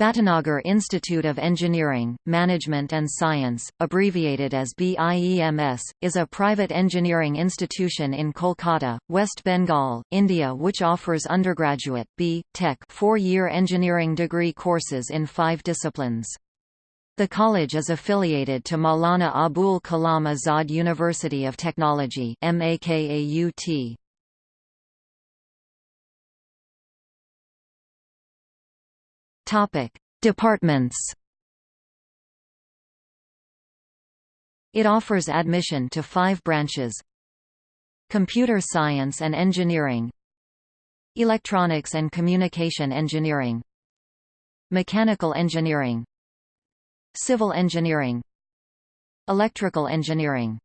Bhatanagar Institute of Engineering, Management and Science, abbreviated as BIEMS, is a private engineering institution in Kolkata, West Bengal, India which offers undergraduate B. Tech four-year engineering degree courses in five disciplines. The college is affiliated to Maulana Abul Kalam Azad University of Technology MAKAUT. Departments. It offers admission to five branches. Computer Science and Engineering. Electronics and Communication Engineering. Mechanical Engineering. Civil Engineering. Electrical Engineering